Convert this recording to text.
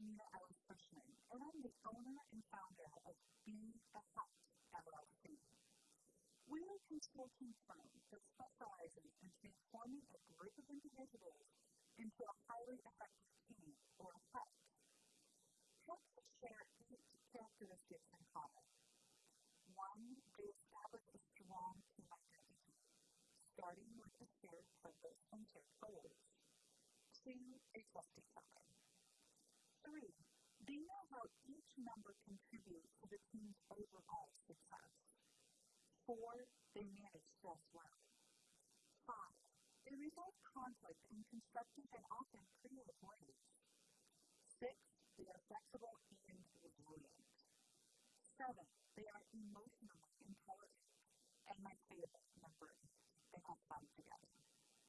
Nina Ellis Cushman, and I'm the owner and founder of Be the Hut LLC. We're a consulting firm that specializes in transforming a group of individuals into a highly effective team or a hut. Huts share eight characteristics in common. One, they establish a strong team identity, starting with a shared purpose and shared goals. Two, they trust each member contributes to the team's overall success. Four, they manage stress well. Five, they resolve conflict in constructive and often creative ways. Six, they are flexible and resilient. Seven, they are emotionally intelligent. And my favorite, number eight,